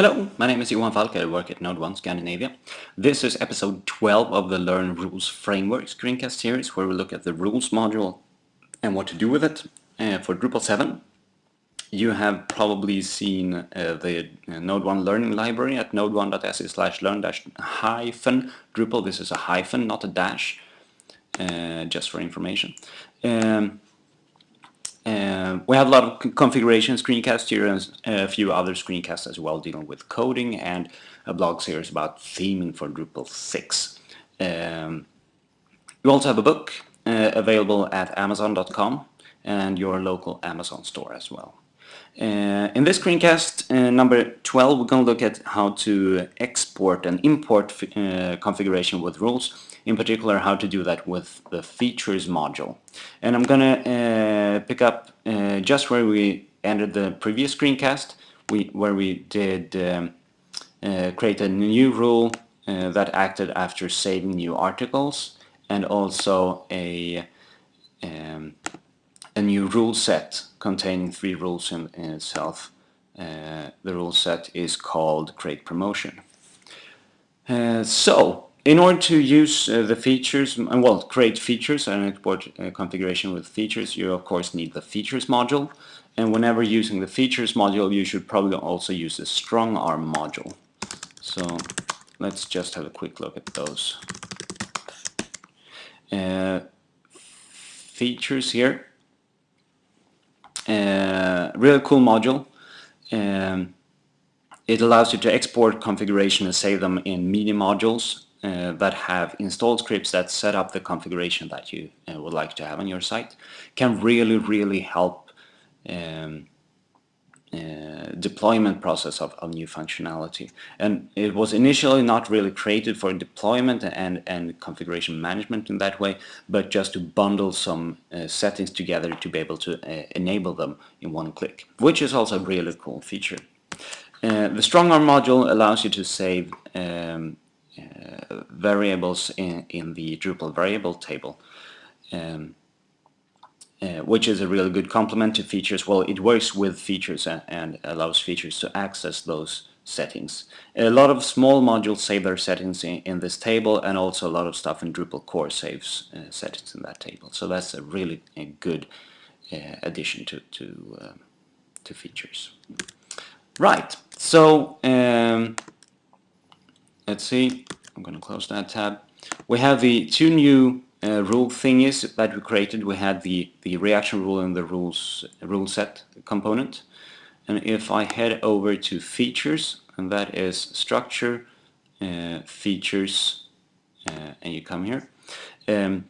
Hello, my name is Johan Falk, I work at NodeOne Scandinavia. This is episode 12 of the Learn Rules Framework screencast series where we look at the rules module and what to do with it uh, for Drupal 7. You have probably seen uh, the uh, NodeOne learning library at node1.se slash learn dash hyphen Drupal. This is a hyphen, not a dash, uh, just for information. Um, uh, we have a lot of configuration screencasts here and a few other screencasts as well dealing with coding and a blog series about theming for Drupal 6. Um, we also have a book uh, available at amazon.com and your local Amazon store as well. Uh, in this screencast uh, number 12 we're going to look at how to export and import uh, configuration with rules in particular how to do that with the features module. And I'm gonna uh, pick up uh, just where we ended the previous screencast, we, where we did um, create a new rule that acted after saving new articles and also a um, a new rule set containing three rules in, in itself. Uh, the rule set is called create promotion. Uh, so in order to use uh, the features, and well, create features and export uh, configuration with features, you of course need the features module. And whenever using the features module, you should probably also use the Strongarm module. So let's just have a quick look at those. Uh, features here. Uh, really cool module. Um, it allows you to export configuration and save them in media modules uh, that have installed scripts that set up the configuration that you uh, would like to have on your site can really really help um, uh, deployment process of, of, new functionality and it was initially not really created for deployment and and configuration management in that way but just to bundle some uh, settings together to be able to uh, enable them in one click which is also a really cool feature uh, the StrongArm module allows you to save um, uh, variables in, in the Drupal variable table. Um, uh, which is a really good complement to features. Well, it works with features and, and, allows features to access those settings. A lot of small modules save their settings in, in this table and also a lot of stuff in Drupal core saves uh, settings in that table. So that's a really a good uh, addition to, to, um, to features. Right, so um, let's see, I'm going to close that tab. We have the two new uh, rule thingies that we created. We had the, the reaction rule and the rules rule set component. And if I head over to features, and that is structure, uh, features, uh, and you come here, um,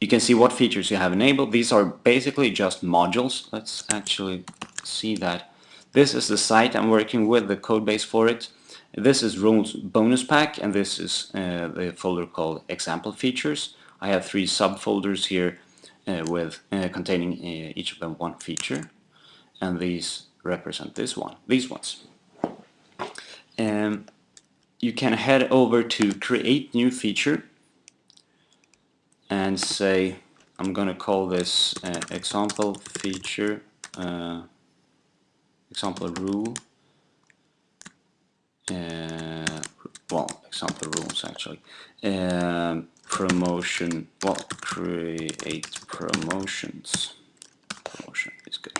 you can see what features you have enabled. These are basically just modules. Let's actually see that. This is the site I'm working with, the code base for it. This is Rules bonus pack and this is uh, the folder called example features. I have three subfolders here uh, with uh, containing uh, each of them one feature and these represent this one, these ones. Um, you can head over to create new feature and say I'm gonna call this uh, example feature uh, example rule uh, well, example rules actually. Um, promotion, well, create promotions. Promotion is good.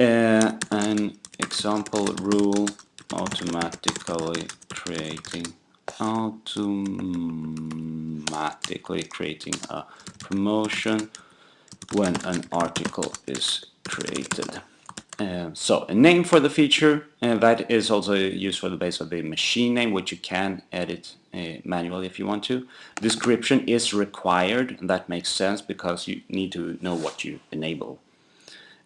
Uh, an example rule automatically creating automatically creating a promotion when an article is created. Uh, so a name for the feature uh, that is also used for the base of the machine name which you can edit uh, manually if you want to. Description is required and that makes sense because you need to know what you enable.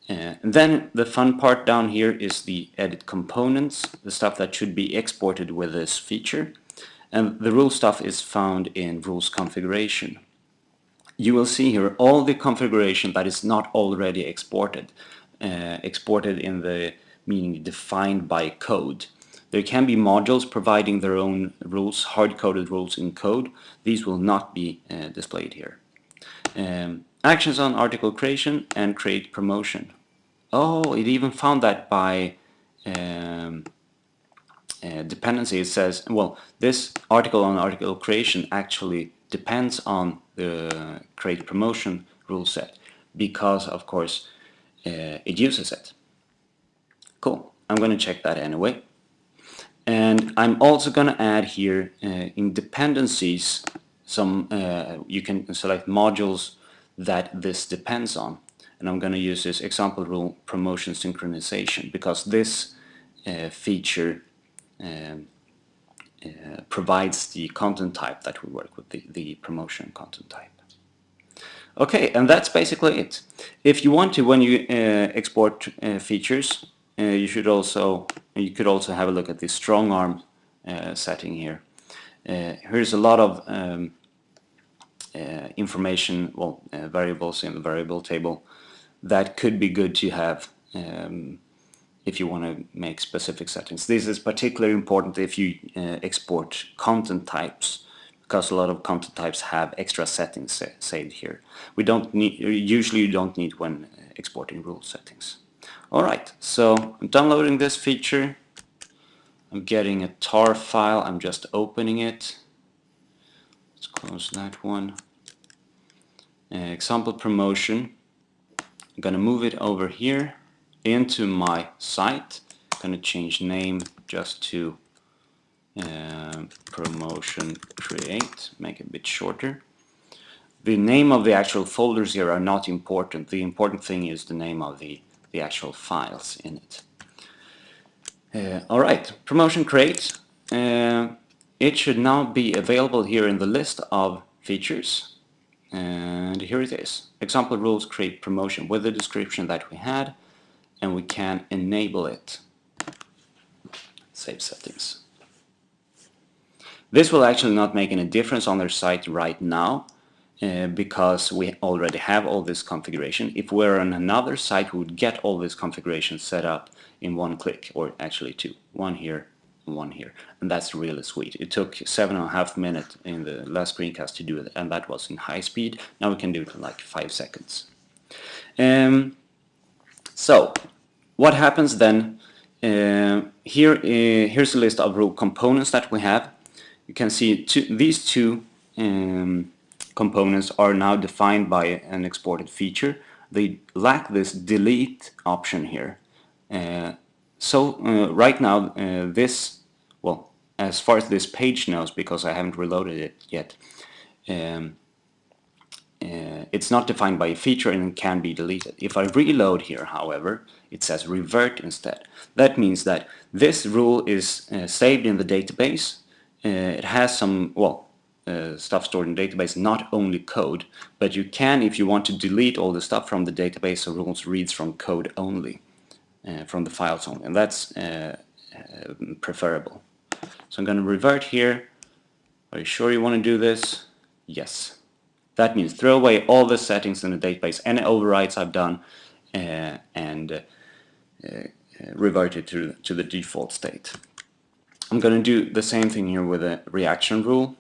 Uh, and then the fun part down here is the edit components, the stuff that should be exported with this feature. And the rule stuff is found in rules configuration. You will see here all the configuration that is not already exported uh, exported in the meaning defined by code. There can be modules providing their own rules, hard-coded rules in code. These will not be uh, displayed here. Um, actions on article creation and create promotion. Oh, it even found that by um, uh, dependency, it says, well, this article on article creation actually depends on the create promotion rule set because, of course, uh, it uses it. Cool. I'm going to check that anyway. And I'm also going to add here uh, in dependencies some uh, you can select modules that this depends on and I'm going to use this example rule promotion synchronization because this uh, feature um, uh, provides the content type that we work with, the, the promotion content type. Okay, and that's basically it. If you want to, when you uh, export uh, features, uh, you should also you could also have a look at the Strongarm uh, setting here. here's a lot of um, information, well, variables in the variable table that could be good to have um, if you want to make specific settings. This is particularly important if you uh, export content types because a lot of content types have extra settings sa saved here. We don't need, usually you don't need when exporting rule settings. Alright, so I'm downloading this feature. I'm getting a tar file, I'm just opening it. Let's close that one. Uh, example promotion. I'm gonna move it over here into my site. I'm gonna change name just to uh, promotion create, make it a bit shorter. The name of the actual folders here are not important. The important thing is the name of the, the actual files in it. Uh, Alright, promotion create. Uh, it should now be available here in the list of features and here it is example rules create promotion with the description that we had and we can enable it save settings this will actually not make any difference on their site right now uh, because we already have all this configuration. If we're on another site, we would get all this configuration set up in one click, or actually two. One here, one here. And that's really sweet. It took seven and a half minutes in the last screencast to do it and that was in high speed. Now we can do it in like five seconds. Um, so what happens then? Uh, here uh, here's a list of components that we have you can see two, these two um, components are now defined by an exported feature they lack this delete option here uh, so uh, right now uh, this well as far as this page knows because I haven't reloaded it yet um, uh, it's not defined by a feature and can be deleted. If I reload here however it says revert instead. That means that this rule is uh, saved in the database it has some well uh, stuff stored in database not only code but you can if you want to delete all the stuff from the database so rules reads from code only uh, from the files only and that's uh, preferable so I'm going to revert here. Are you sure you want to do this? Yes. That means throw away all the settings in the database, any overrides I've done, uh, and uh, uh, revert it to, to the default state. I'm going to do the same thing here with a reaction rule.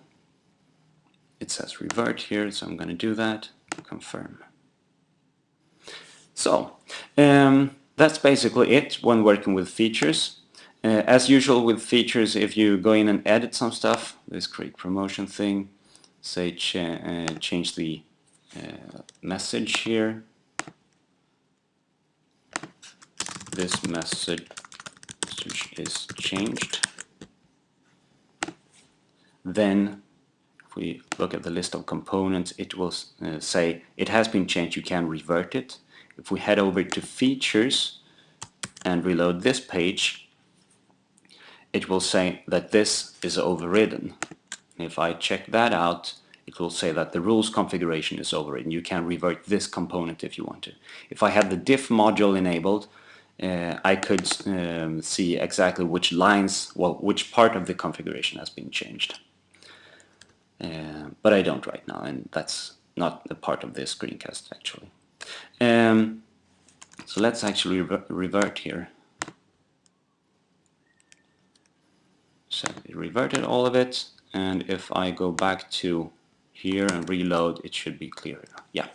It says revert here, so I'm going to do that. Confirm. So, um, that's basically it when working with features. Uh, as usual with features, if you go in and edit some stuff, this create promotion thing, say ch uh, change the uh, message here. This message is changed. Then if we look at the list of components, it will uh, say it has been changed, you can revert it. If we head over to features and reload this page, it will say that this is overridden. If I check that out, it will say that the rules configuration is overridden. You can revert this component if you want to. If I had the diff module enabled, uh, I could um, see exactly which lines, well, which part of the configuration has been changed. Uh, but I don't right now, and that's not a part of this screencast actually. Um, so let's actually re revert here. so it reverted all of it and if I go back to here and reload it should be clear yeah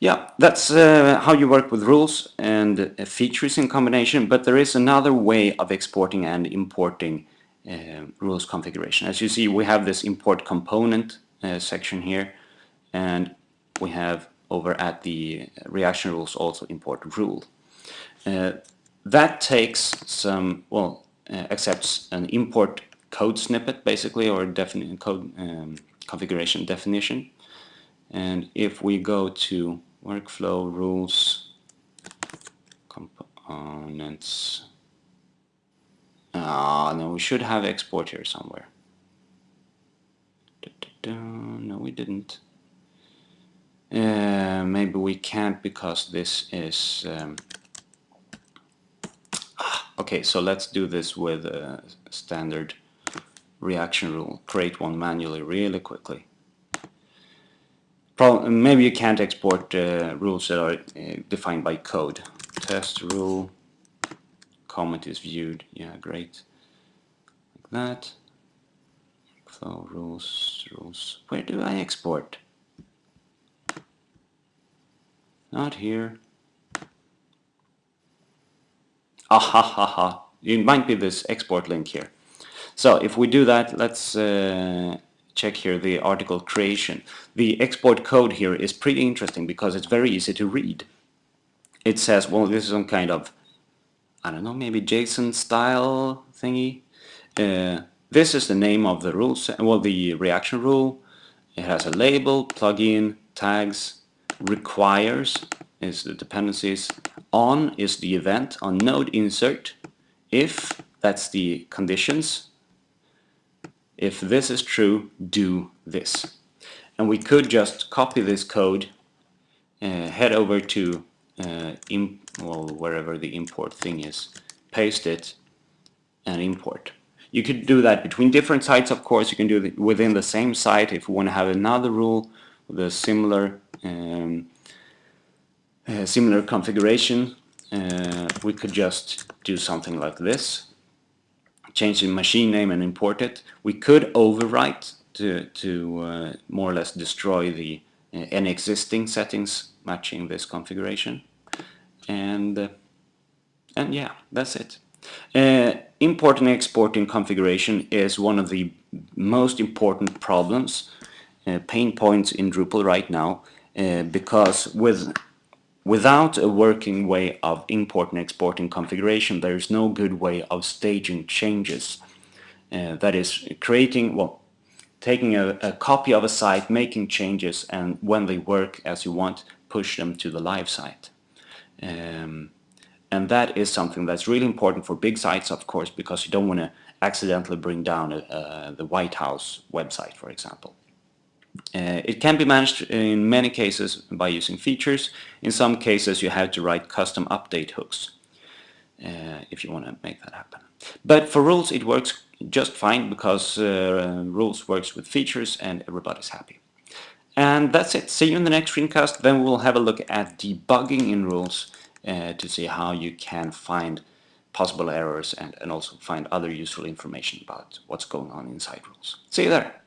Yeah, that's uh, how you work with rules and uh, features in combination, but there is another way of exporting and importing rules configuration. As you see, we have this import component uh, section here, and we have over at the reaction rules also import rule. Uh, that takes some, well, uh, accepts an import code snippet basically, or definite code um, configuration definition. And if we go to workflow rules components ah no we should have export here somewhere. No we didn't. Uh, maybe we can't because this is um, ah, okay so let's do this with a standard reaction rule. Create one manually really quickly. Maybe you can't export uh, rules that are uh, defined by code. Test rule, comment is viewed, yeah, great. Like that. Flow rules, rules. Where do I export? Not here. Ah ha ha ha. It might be this export link here. So if we do that, let's uh, check here the article creation. The export code here is pretty interesting because it's very easy to read. It says, well, this is some kind of, I don't know, maybe JSON style thingy. Uh, this is the name of the rules, well, the reaction rule. It has a label, plugin, tags, requires is the dependencies, on is the event, on node insert, if that's the conditions, if this is true, do this. And we could just copy this code, uh, head over to uh, well, wherever the import thing is, paste it, and import. You could do that between different sites, of course. You can do it within the same site if you want to have another rule with a similar um, uh, similar configuration. Uh, we could just do something like this change the machine name and import it. We could overwrite to, to uh, more or less destroy the uh, any existing settings matching this configuration. And, uh, and yeah, that's it. Uh, importing and exporting configuration is one of the most important problems, uh, pain points in Drupal right now, uh, because with Without a working way of import and exporting configuration, there is no good way of staging changes. Uh, that is, creating, well, taking a, a, copy of a site, making changes, and when they work as you want, push them to the live site. Um, and that is something that's really important for big sites, of course, because you don't want to accidentally bring down uh, the White House website, for example. Uh, it can be managed in many cases by using features. In some cases you have to write custom update hooks uh, if you want to make that happen. But for rules it works just fine because uh, rules works with features and everybody's happy. And that's it. See you in the next screencast. Then we'll have a look at debugging in rules uh, to see how you can find possible errors and, and also find other useful information about what's going on inside rules. See you there.